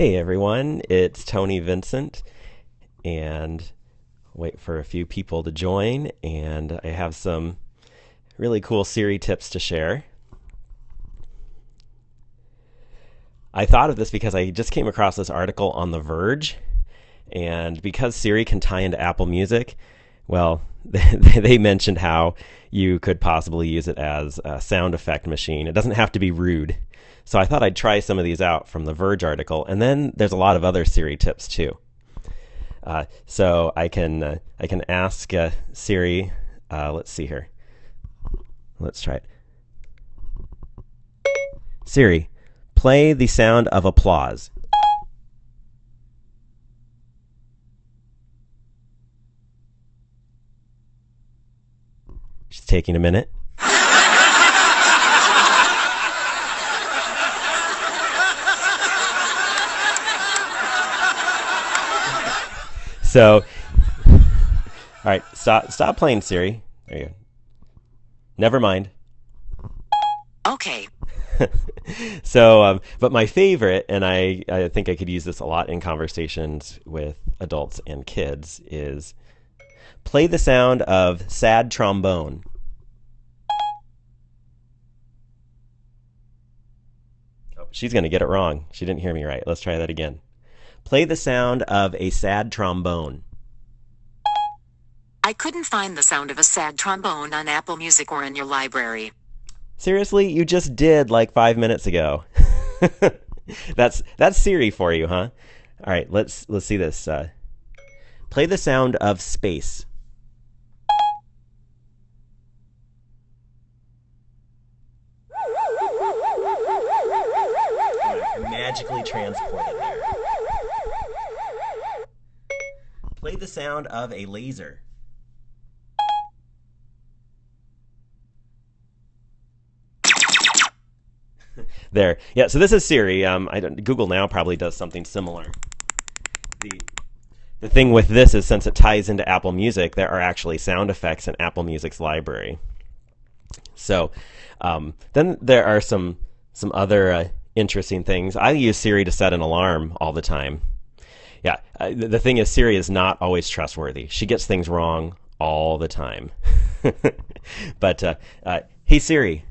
Hey everyone, it's Tony Vincent, and wait for a few people to join. And I have some really cool Siri tips to share. I thought of this because I just came across this article on The Verge, and because Siri can tie into Apple Music, well, they mentioned how you could possibly use it as a sound effect machine. It doesn't have to be rude. So I thought I'd try some of these out from the Verge article, and then there's a lot of other Siri tips too. Uh, so I can uh, I can ask uh, Siri. Uh, let's see here. Let's try it. Siri, play the sound of applause. Taking a minute. So, all right, stop stop playing Siri. There you go. Never mind. Okay. so, um, but my favorite, and I, I think I could use this a lot in conversations with adults and kids, is play the sound of sad trombone. She's going to get it wrong. She didn't hear me right. Let's try that again. Play the sound of a sad trombone. I couldn't find the sound of a sad trombone on Apple Music or in your library. Seriously, you just did like five minutes ago. that's that's Siri for you, huh? All right, let's let's see this. Uh, play the sound of space. Magically transported there. Play the sound of a laser. there. Yeah, so this is Siri. Um, I don't, Google Now probably does something similar. The the thing with this is since it ties into Apple Music, there are actually sound effects in Apple Music's library. So um, then there are some some other uh, interesting things. I use Siri to set an alarm all the time. Yeah, uh, the thing is, Siri is not always trustworthy. She gets things wrong all the time. but uh, uh, hey Siri,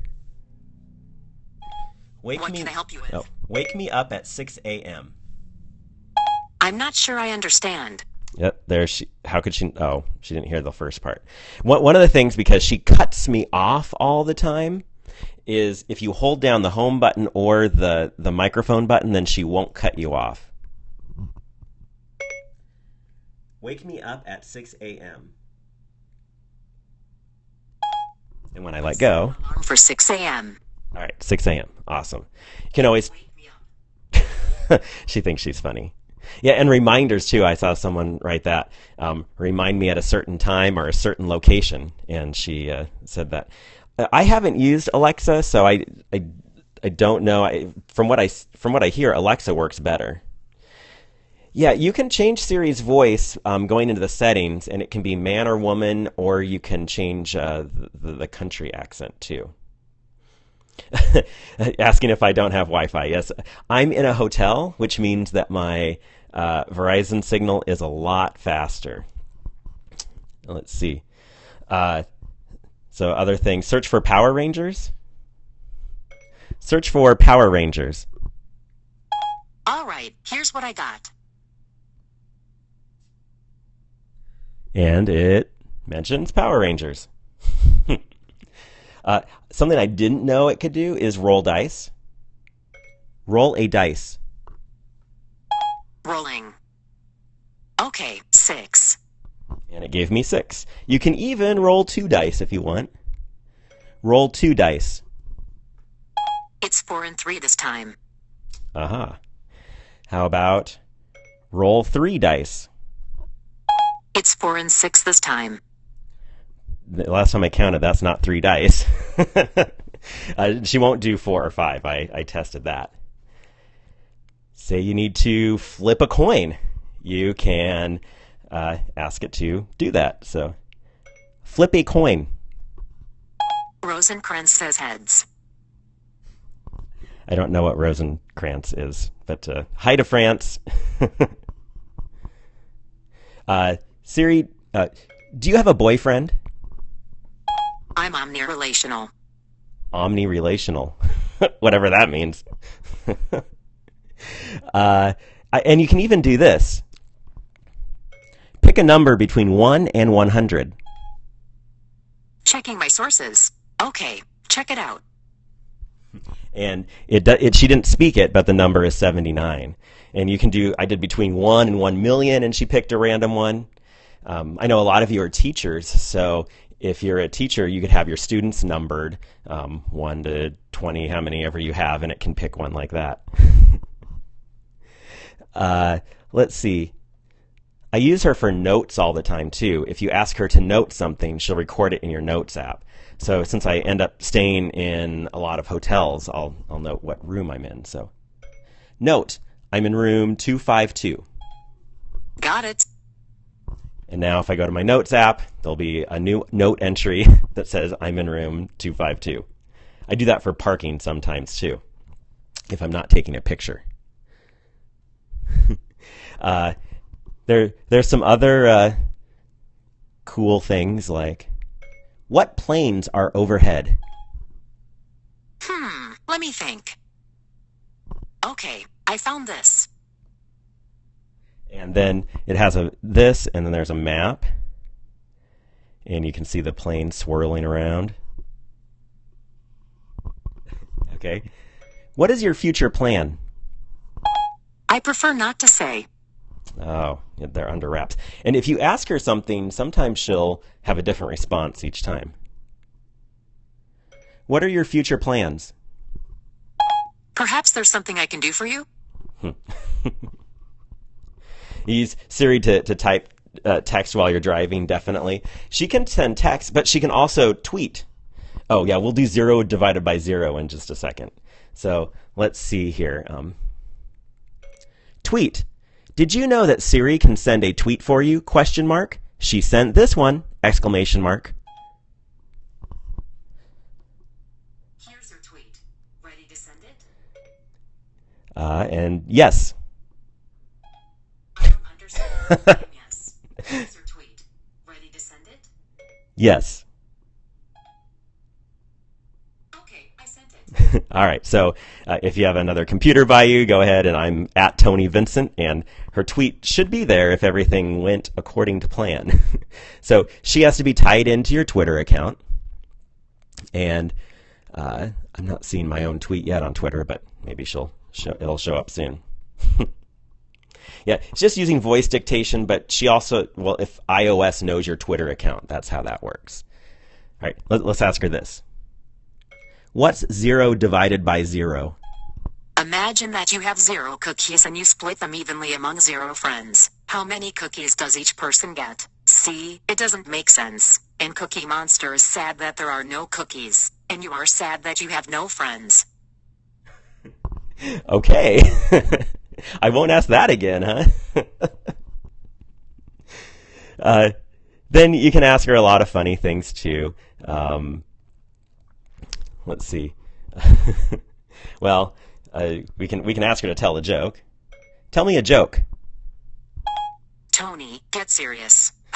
wake what me. What can I help you with? Oh, wake me up at six a.m. I'm not sure I understand. Yep, there she. How could she? Oh, she didn't hear the first part. One one of the things because she cuts me off all the time is if you hold down the home button or the, the microphone button, then she won't cut you off. Wake me up at 6 a.m. And when I let go. Alarm for 6 a.m. All right, 6 a.m. Awesome. You can always. she thinks she's funny. Yeah, and reminders too. I saw someone write that. Um, remind me at a certain time or a certain location, and she uh, said that. I haven't used Alexa, so I, I, I don't know. I, from what I from what I hear, Alexa works better. Yeah, you can change Siri's voice um, going into the settings, and it can be man or woman, or you can change uh, the, the country accent too. Asking if I don't have Wi-Fi. Yes, I'm in a hotel, which means that my uh, Verizon signal is a lot faster. Let's see. Uh, so other things, search for Power Rangers. Search for Power Rangers. All right, here's what I got. And it mentions Power Rangers. uh, something I didn't know it could do is roll dice. Roll a dice. Rolling. Okay, six. And it gave me six. You can even roll two dice if you want. Roll two dice. It's four and three this time. Uh huh. How about roll three dice? It's four and six this time. The last time I counted, that's not three dice. uh, she won't do four or five. I, I tested that. Say you need to flip a coin. You can uh, ask it to do that. So flip a coin. Rosencrantz says heads. I don't know what Rosencrantz is, but uh, hi to France. uh, Siri, uh, do you have a boyfriend? I'm omni-relational. Omni-relational, whatever that means. uh, I, and you can even do this. Pick a number between 1 and 100. Checking my sources. Okay, check it out. And it, it she didn't speak it, but the number is 79. And you can do, I did between 1 and 1 million, and she picked a random one. Um, I know a lot of you are teachers, so if you're a teacher, you could have your students numbered um, 1 to 20, how many ever you have, and it can pick one like that. uh, let's see. I use her for notes all the time too. If you ask her to note something, she'll record it in your notes app. So since I end up staying in a lot of hotels, I'll, I'll note what room I'm in. So note, I'm in room 252. Got it. And now if I go to my notes app, there'll be a new note entry that says I'm in room 252. I do that for parking sometimes too, if I'm not taking a picture. uh, there, there's some other uh, cool things like what planes are overhead? Hmm, let me think. Okay, I found this. And then it has a this, and then there's a map, and you can see the plane swirling around. Okay, what is your future plan? I prefer not to say. Oh, they're under wraps. And if you ask her something, sometimes she'll have a different response each time. What are your future plans? Perhaps there's something I can do for you? Use Siri to, to type uh, text while you're driving, definitely. She can send text, but she can also tweet. Oh, yeah, we'll do zero divided by zero in just a second. So let's see here. Um, tweet. Did you know that Siri can send a tweet for you? Question mark. She sent this one! Exclamation mark. Here's your tweet. Ready to send it? Uh, and yes. I don't understand. yes. Here's your tweet. Ready to send it? Yes. Okay, I sent it. All right. So uh, if you have another computer by you, go ahead and I'm at Tony Vincent, and her tweet should be there if everything went according to plan. so she has to be tied into your Twitter account. And uh, I'm not seeing my own tweet yet on Twitter, but maybe she'll show, it'll show up soon. yeah, it's just using voice dictation, but she also well, if iOS knows your Twitter account, that's how that works. All right, let, let's ask her this. What's zero divided by zero? Imagine that you have zero cookies and you split them evenly among zero friends. How many cookies does each person get? See, it doesn't make sense. And Cookie Monster is sad that there are no cookies. And you are sad that you have no friends. Okay. I won't ask that again, huh? uh, then you can ask her a lot of funny things too. Um, let's see. well, uh, we can we can ask her to tell a joke. Tell me a joke. Tony, get serious.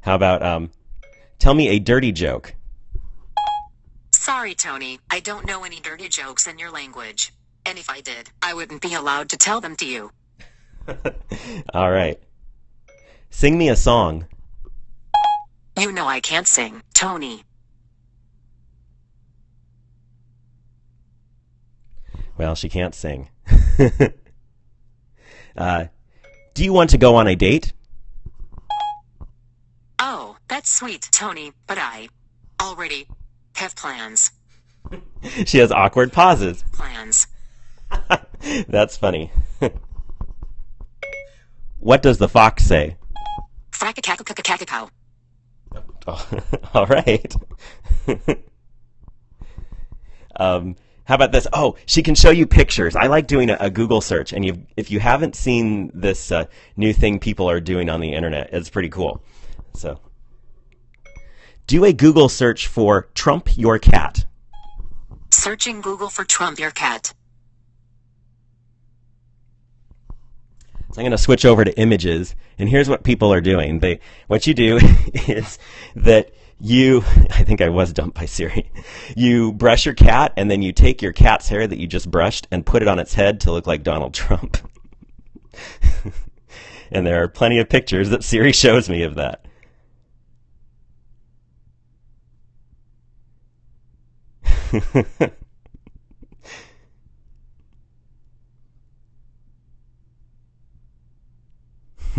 How about um, tell me a dirty joke? Sorry, Tony, I don't know any dirty jokes in your language. And if I did, I wouldn't be allowed to tell them to you. All right. Sing me a song. You know I can't sing, Tony. Well, she can't sing. uh, do you want to go on a date? Oh, that's sweet, Tony, but I already have plans. She has awkward pauses. Plans. That's funny. what does the fox say? All right. um, how about this? Oh, she can show you pictures. I like doing a, a Google search, and if you haven't seen this uh, new thing people are doing on the internet, it's pretty cool. So, Do a Google search for Trump Your Cat. Searching Google for Trump your cat. So I'm going to switch over to images, and here's what people are doing. They, what you do is that you, I think I was dumped by Siri. You brush your cat, and then you take your cat's hair that you just brushed and put it on its head to look like Donald Trump. and there are plenty of pictures that Siri shows me of that.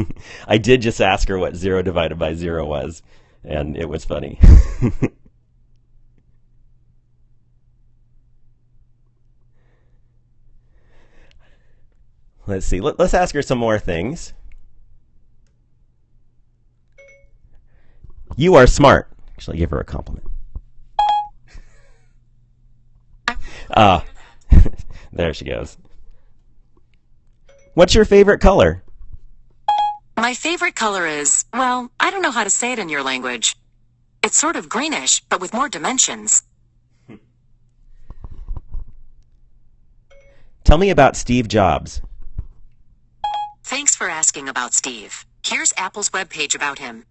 I did just ask her what zero divided by zero was, and it was funny. Let's see. Let, us ask her some more things. You are smart. Actually, give her a compliment. Ah, uh, there she goes. What's your favorite color? My favorite color is, well, I don't know how to say it in your language. It's sort of greenish, but with more dimensions. Tell me about Steve Jobs. Thanks for asking about Steve. Here's Apple's webpage about him.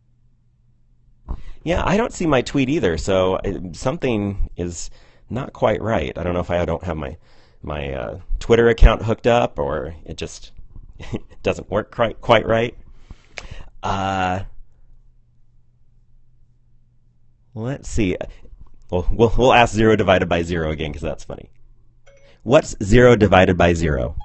Yeah, I don't see my tweet either, so uh, something is not quite right. I don't know if I don't have my my uh, Twitter account hooked up or it just doesn't work quite quite right. Uh, let's see. Well, we'll we'll ask zero divided by zero again because that's funny. What's zero divided by zero?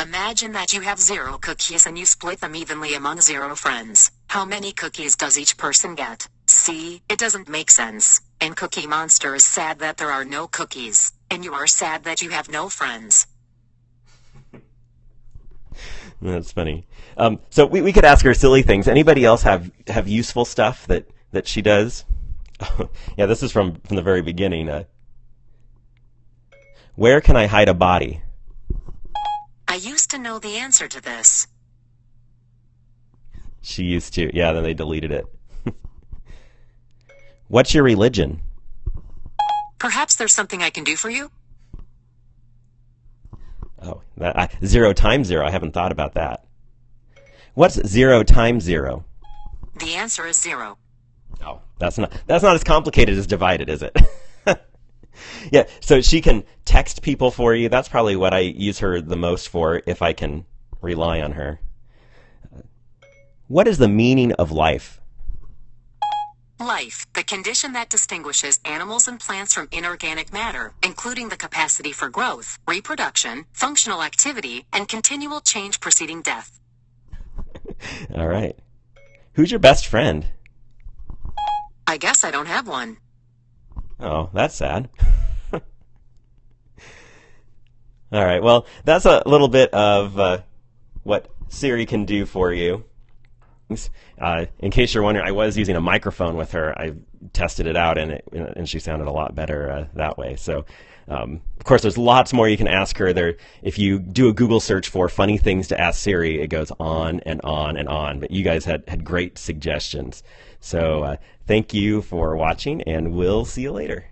Imagine that you have zero cookies and you split them evenly among zero friends. How many cookies does each person get? See, it doesn't make sense. And Cookie Monster is sad that there are no cookies. And you are sad that you have no friends. That's funny. Um, so we, we could ask her silly things. Anybody else have, have useful stuff that, that she does? yeah, this is from, from the very beginning. Uh, where can I hide a body? I used to know the answer to this. She used to. Yeah, then they deleted it. What's your religion? Perhaps there's something I can do for you? That, I, zero times zero. I haven't thought about that. What's zero times zero? The answer is zero. Oh, that's not that's not as complicated as divided, is it? yeah, so she can text people for you. That's probably what I use her the most for if I can rely on her. What is the meaning of life? Life, the condition that distinguishes animals and plants from inorganic matter, including the capacity for growth, reproduction, functional activity, and continual change preceding death. All right. Who's your best friend? I guess I don't have one. Oh, that's sad. All right. Well, that's a little bit of uh, what Siri can do for you. Uh, in case you're wondering, I was using a microphone with her. I tested it out, and it, and she sounded a lot better uh, that way. So, um, of course, there's lots more you can ask her. There, if you do a Google search for funny things to ask Siri, it goes on and on and on. But you guys had had great suggestions. So, uh, thank you for watching, and we'll see you later.